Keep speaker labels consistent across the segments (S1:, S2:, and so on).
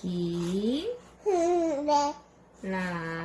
S1: 기,
S2: 네.
S1: 라,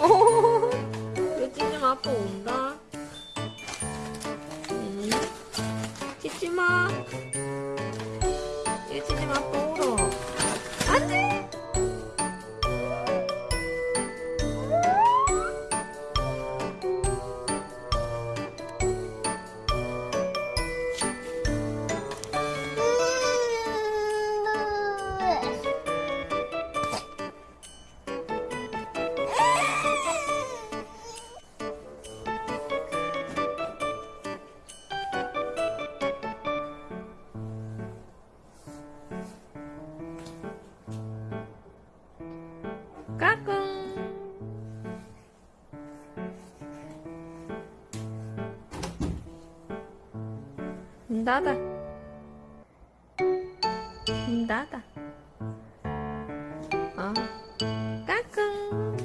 S1: 오, 유진님 아빠 온다. 응. 짖지 마. 유진님 아빠 까꿍. 문 닫아. 문 닫아. 어. 까꿍.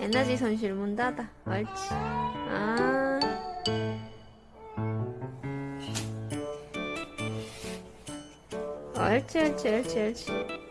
S1: 에너지 손실 문 닫아. 옳지. 아. 옳지, 옳지, 옳지, 옳지.